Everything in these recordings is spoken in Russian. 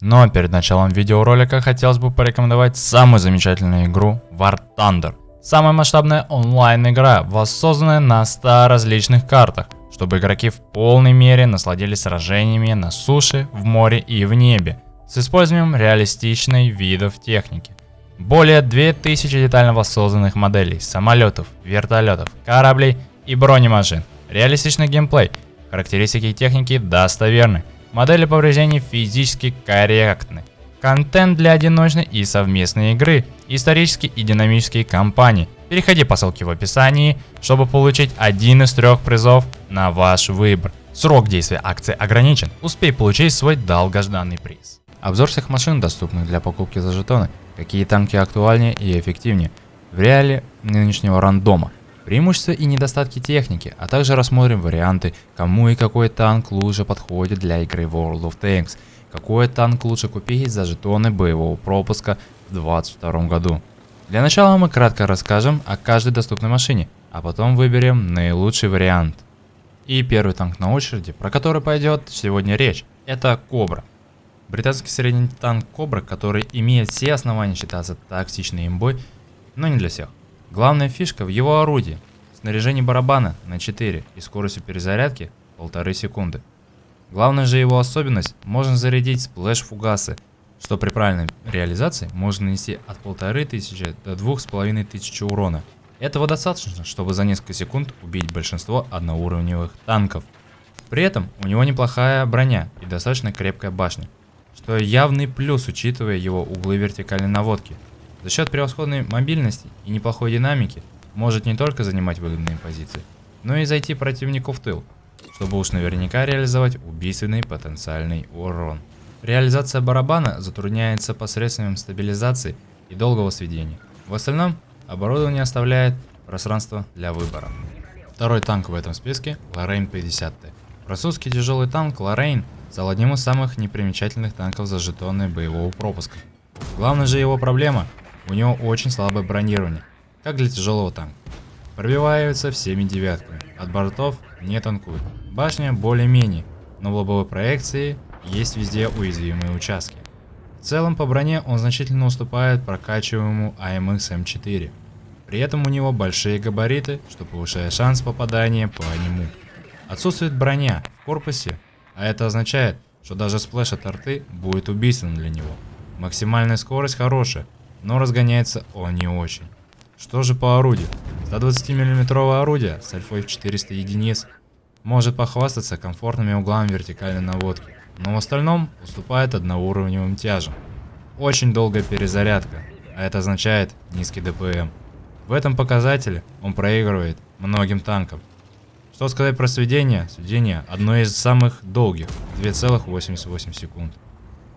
Но перед началом видеоролика хотелось бы порекомендовать самую замечательную игру War Thunder. Самая масштабная онлайн-игра, воссозданная на 100 различных картах, чтобы игроки в полной мере насладились сражениями на суше, в море и в небе, с использованием реалистичной видов техники. Более 2000 детально воссозданных моделей самолетов, вертолетов, кораблей и бронемашин. Реалистичный геймплей, характеристики техники достоверны, модели повреждений физически корректны. Контент для одиночной и совместной игры, исторические и динамические кампании. Переходи по ссылке в описании, чтобы получить один из трех призов на ваш выбор. Срок действия акции ограничен, успей получить свой долгожданный приз. Обзор всех машин, доступных для покупки за жетоны, какие танки актуальнее и эффективнее в реале нынешнего рандома, преимущества и недостатки техники, а также рассмотрим варианты, кому и какой танк лучше подходит для игры World of Tanks, какой танк лучше купить за жетоны боевого пропуска в 2022 году. Для начала мы кратко расскажем о каждой доступной машине, а потом выберем наилучший вариант. И первый танк на очереди, про который пойдет сегодня речь, это Кобра. Британский средний танк Кобра, который имеет все основания считаться токсичной имбой, но не для всех. Главная фишка в его орудии. Снаряжение барабана на 4 и скоростью перезарядки 1,5 секунды. Главная же его особенность, можно зарядить сплэш-фугасы, что при правильной реализации можно нанести от 1500 до 2500 урона. Этого достаточно, чтобы за несколько секунд убить большинство одноуровневых танков. При этом у него неплохая броня и достаточно крепкая башня что явный плюс, учитывая его углы вертикальной наводки. За счет превосходной мобильности и неплохой динамики может не только занимать выгодные позиции, но и зайти противнику в тыл, чтобы уж наверняка реализовать убийственный потенциальный урон. Реализация барабана затрудняется посредством стабилизации и долгого сведения. В остальном оборудование оставляет пространство для выбора. Второй танк в этом списке – Lorraine 50T. Французский тяжелый танк Lorraine стал одним из самых непримечательных танков за жетоны боевого пропуска. Главная же его проблема, у него очень слабое бронирование, как для тяжелого танка. Пробивается всеми девятками, от бортов не танкует. Башня более-менее, но в лобовой проекции есть везде уязвимые участки. В целом по броне он значительно уступает прокачиваемому AMX M4. При этом у него большие габариты, что повышает шанс попадания по нему. Отсутствует броня в корпусе а это означает, что даже splash от арты будет убийственным для него. Максимальная скорость хорошая, но разгоняется он не очень. Что же по орудию? 120 мм орудие с альфой в 400 единиц может похвастаться комфортными углами вертикальной наводки, но в остальном уступает одноуровневым тяжам. Очень долгая перезарядка, а это означает низкий DPM. В этом показателе он проигрывает многим танкам, что сказать про сведение? Сведение одно из самых долгих, 2,88 секунд.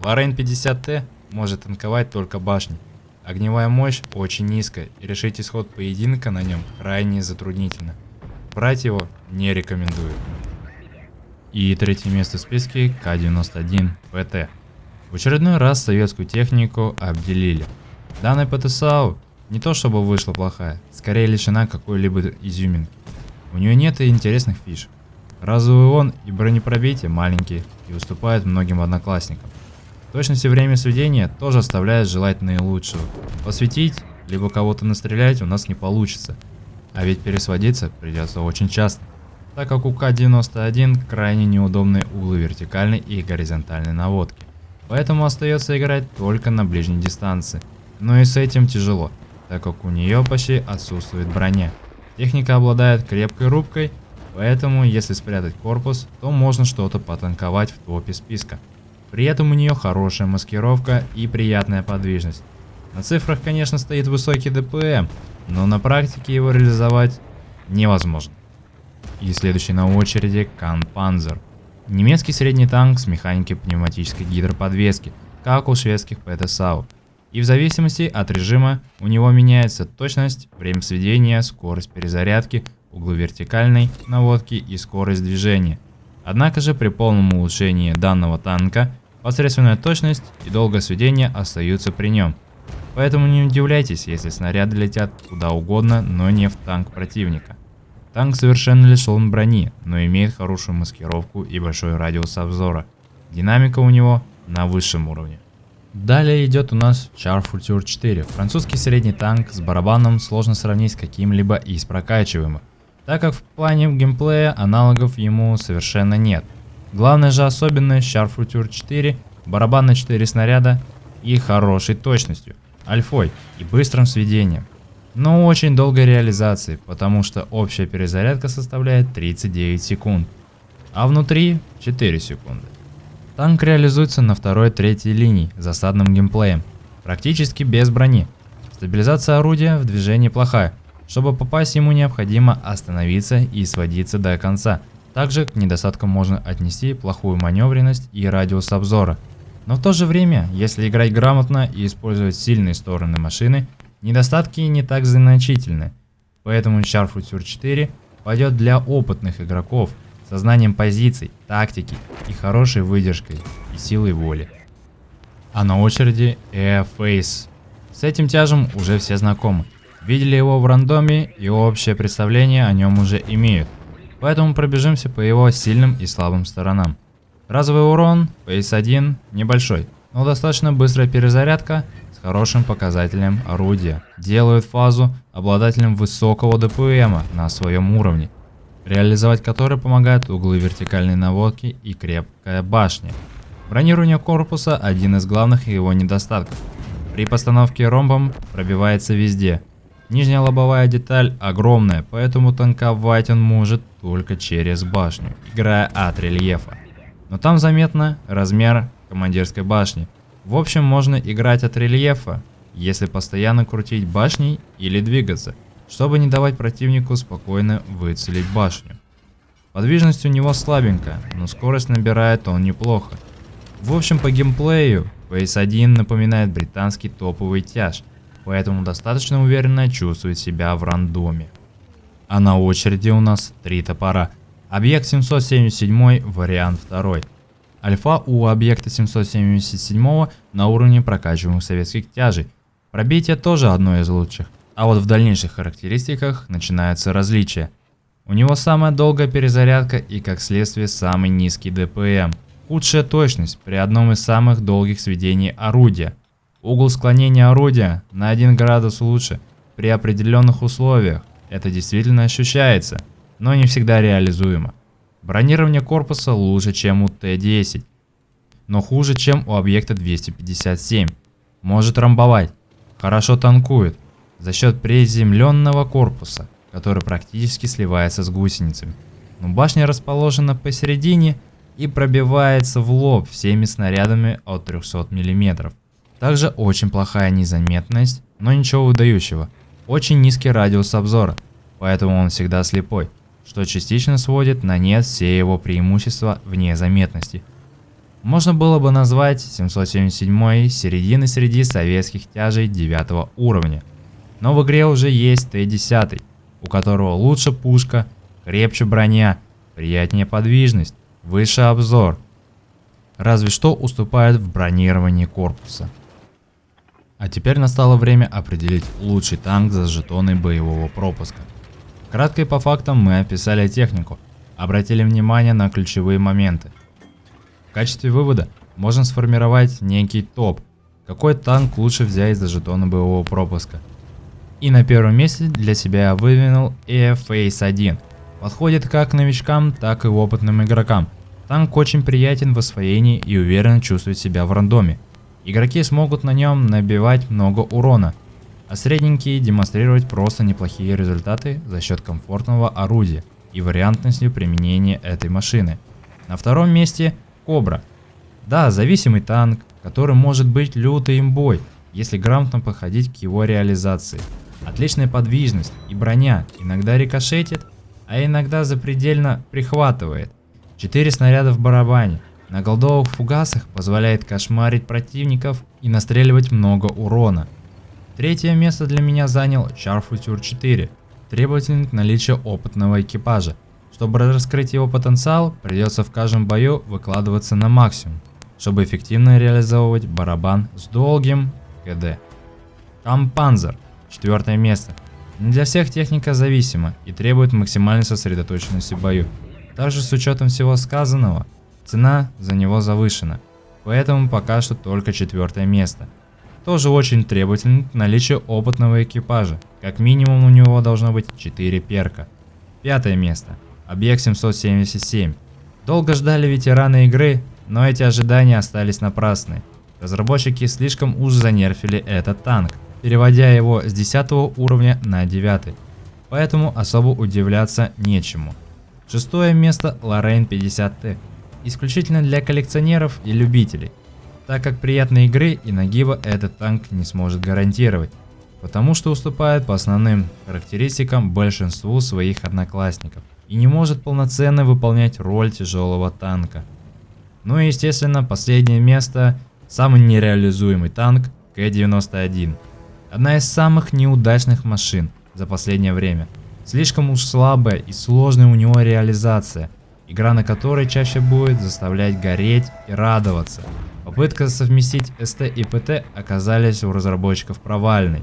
Лорейн 50Т может танковать только башни. Огневая мощь очень низкая и решить исход поединка на нем крайне затруднительно. Брать его не рекомендую. И третье место в списке К-91 ПТ. В очередной раз советскую технику обделили. Данная ПТСАУ не то чтобы вышла плохая, скорее лишена какой-либо изюминки. У нее нет и интересных фиш. Разовый он и бронепробитие маленькие и уступают многим одноклассникам. Точность и время сведения тоже оставляет желать наилучшего. Посветить, либо кого-то настрелять у нас не получится. А ведь пересводиться придется очень часто, так как у К-91 крайне неудобные углы вертикальной и горизонтальной наводки. Поэтому остается играть только на ближней дистанции. Но и с этим тяжело, так как у нее почти отсутствует броня. Техника обладает крепкой рубкой, поэтому если спрятать корпус, то можно что-то потанковать в топе списка. При этом у нее хорошая маскировка и приятная подвижность. На цифрах, конечно, стоит высокий ДПМ, но на практике его реализовать невозможно. И следующий на очереди Кан Панзер. Немецкий средний танк с механикой пневматической гидроподвески, как у шведских ПТСАУ. И в зависимости от режима у него меняется точность, время сведения, скорость перезарядки, углы вертикальной наводки и скорость движения. Однако же при полном улучшении данного танка посредственная точность и долгое сведение остаются при нем. Поэтому не удивляйтесь, если снаряды летят куда угодно, но не в танк противника. Танк совершенно лишен брони, но имеет хорошую маскировку и большой радиус обзора. Динамика у него на высшем уровне. Далее идет у нас Char Future 4, французский средний танк с барабаном сложно сравнить с каким-либо из прокачиваемых, так как в плане геймплея аналогов ему совершенно нет. Главная же особенность Future 4 – барабан на 4 снаряда и хорошей точностью, альфой и быстрым сведением. Но очень долгой реализации, потому что общая перезарядка составляет 39 секунд, а внутри 4 секунды. Танк реализуется на второй-третьей линии засадным геймплеем, практически без брони. Стабилизация орудия в движении плохая, чтобы попасть ему необходимо остановиться и сводиться до конца. Также к недостаткам можно отнести плохую маневренность и радиус обзора. Но в то же время, если играть грамотно и использовать сильные стороны машины, недостатки не так значительны. Поэтому Char Future 4 пойдет для опытных игроков, со знанием позиций, тактики и хорошей выдержкой и силой воли. А на очереди Airface. С этим тяжем уже все знакомы. Видели его в рандоме и общее представление о нем уже имеют. Поэтому пробежимся по его сильным и слабым сторонам. Разовый урон, PS1 небольшой, но достаточно быстрая перезарядка с хорошим показателем орудия. Делают фазу обладателем высокого ДПМа на своем уровне реализовать который помогают углы вертикальной наводки и крепкая башня. Бронирование корпуса – один из главных его недостатков. При постановке ромбом пробивается везде. Нижняя лобовая деталь огромная, поэтому танковать он может только через башню, играя от рельефа. Но там заметно размер командирской башни. В общем, можно играть от рельефа, если постоянно крутить башней или двигаться – чтобы не давать противнику спокойно выцелить башню. Подвижность у него слабенькая, но скорость набирает он неплохо. В общем по геймплею PS1 напоминает британский топовый тяж, поэтому достаточно уверенно чувствует себя в рандоме. А на очереди у нас три топора. Объект 777 вариант 2. Альфа у объекта 777 на уровне прокачиваемых советских тяжей. Пробитие тоже одно из лучших. А вот в дальнейших характеристиках начинаются различия. У него самая долгая перезарядка и как следствие самый низкий ДПМ. Худшая точность при одном из самых долгих сведений орудия. Угол склонения орудия на 1 градус лучше при определенных условиях. Это действительно ощущается, но не всегда реализуемо. Бронирование корпуса лучше, чем у Т-10, но хуже, чем у объекта 257. Может ромбовать, хорошо танкует, за счет приземленного корпуса, который практически сливается с гусеницами. Но башня расположена посередине и пробивается в лоб всеми снарядами от 300 мм. Также очень плохая незаметность, но ничего выдающего. Очень низкий радиус обзора, поэтому он всегда слепой, что частично сводит на нет все его преимущества вне заметности. Можно было бы назвать 777 середины среди советских тяжей 9 уровня, но в игре уже есть Т-10, у которого лучше пушка, крепче броня, приятнее подвижность, выше обзор. Разве что уступает в бронировании корпуса. А теперь настало время определить лучший танк за жетоны боевого пропуска. Кратко и по фактам мы описали технику, обратили внимание на ключевые моменты. В качестве вывода можно сформировать некий топ, какой танк лучше взять за жетоны боевого пропуска – и на первом месте для себя я выдвинул Airface 1. Подходит как новичкам, так и опытным игрокам. Танк очень приятен в освоении и уверенно чувствует себя в рандоме. Игроки смогут на нем набивать много урона, а средненькие демонстрировать просто неплохие результаты за счет комфортного орудия и вариантностью применения этой машины. На втором месте Кобра. Да, зависимый танк, который может быть лютый имбой, если грамотно подходить к его реализации. Отличная подвижность и броня иногда рикошетит, а иногда запредельно прихватывает. 4 снаряда в барабане. На голдовых фугасах позволяет кошмарить противников и настреливать много урона. Третье место для меня занял Char Future 4, требовательный к наличию опытного экипажа. Чтобы раскрыть его потенциал, придется в каждом бою выкладываться на максимум, чтобы эффективно реализовывать барабан с долгим КД. Кампанзер Четвертое место. Не для всех техника зависима и требует максимальной сосредоточенности в бою. Также с учетом всего сказанного, цена за него завышена. поэтому пока что только четвертое место. Тоже очень требовательно к наличию опытного экипажа, как минимум у него должно быть 4 перка. Пятое место. Объект 777. Долго ждали ветераны игры, но эти ожидания остались напрасны. Разработчики слишком уж занерфили этот танк, переводя его с 10 уровня на 9, поэтому особо удивляться нечему. Шестое место Lorraine 50T, исключительно для коллекционеров и любителей, так как приятной игры и нагиба этот танк не сможет гарантировать, потому что уступает по основным характеристикам большинству своих одноклассников и не может полноценно выполнять роль тяжелого танка. Ну и естественно последнее место, самый нереализуемый танк К-91. Одна из самых неудачных машин за последнее время. Слишком уж слабая и сложная у него реализация, игра на которой чаще будет заставлять гореть и радоваться. Попытка совместить СТ и ПТ оказались у разработчиков провальной,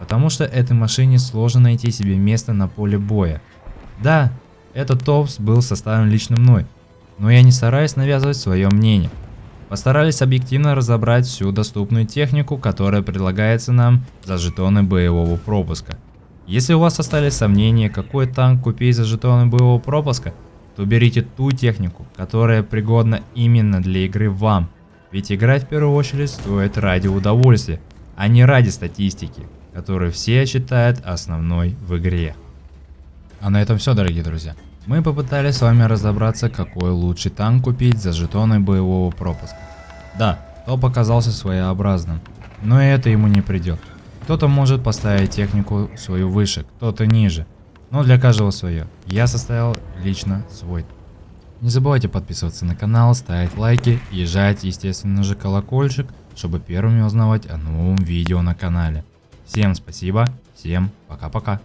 потому что этой машине сложно найти себе место на поле боя. Да, этот топс был составлен лично мной, но я не стараюсь навязывать свое мнение. Постарались объективно разобрать всю доступную технику, которая предлагается нам за жетоны боевого пропуска. Если у вас остались сомнения, какой танк купить за жетоны боевого пропуска, то берите ту технику, которая пригодна именно для игры вам. Ведь играть в первую очередь стоит ради удовольствия, а не ради статистики, которую все считают основной в игре. А на этом все, дорогие друзья. Мы попытались с вами разобраться, какой лучший танк купить за жетоны боевого пропуска. Да, топ оказался своеобразным, но это ему не придет. Кто-то может поставить технику свою выше, кто-то ниже, но для каждого свое. Я составил лично свой. Не забывайте подписываться на канал, ставить лайки и жать естественно же колокольчик, чтобы первыми узнавать о новом видео на канале. Всем спасибо, всем пока-пока.